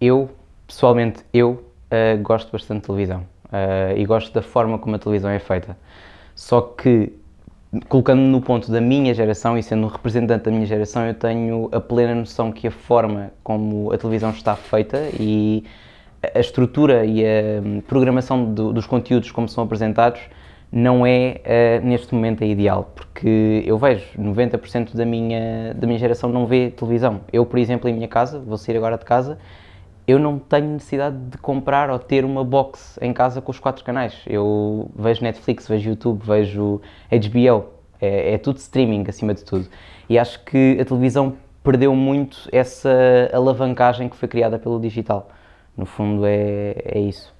Eu, pessoalmente, eu uh, gosto bastante de televisão uh, e gosto da forma como a televisão é feita. Só que, colocando-me no ponto da minha geração e sendo um representante da minha geração, eu tenho a plena noção que a forma como a televisão está feita e a estrutura e a hum, programação do, dos conteúdos como são apresentados não é uh, neste momento a ideal, porque eu vejo 90% da minha, da minha geração não vê televisão. Eu, por exemplo, em minha casa, vou sair agora de casa, eu não tenho necessidade de comprar ou ter uma box em casa com os quatro canais. Eu vejo Netflix, vejo YouTube, vejo HBO, é, é tudo streaming acima de tudo. E acho que a televisão perdeu muito essa alavancagem que foi criada pelo digital. No fundo, é, é isso.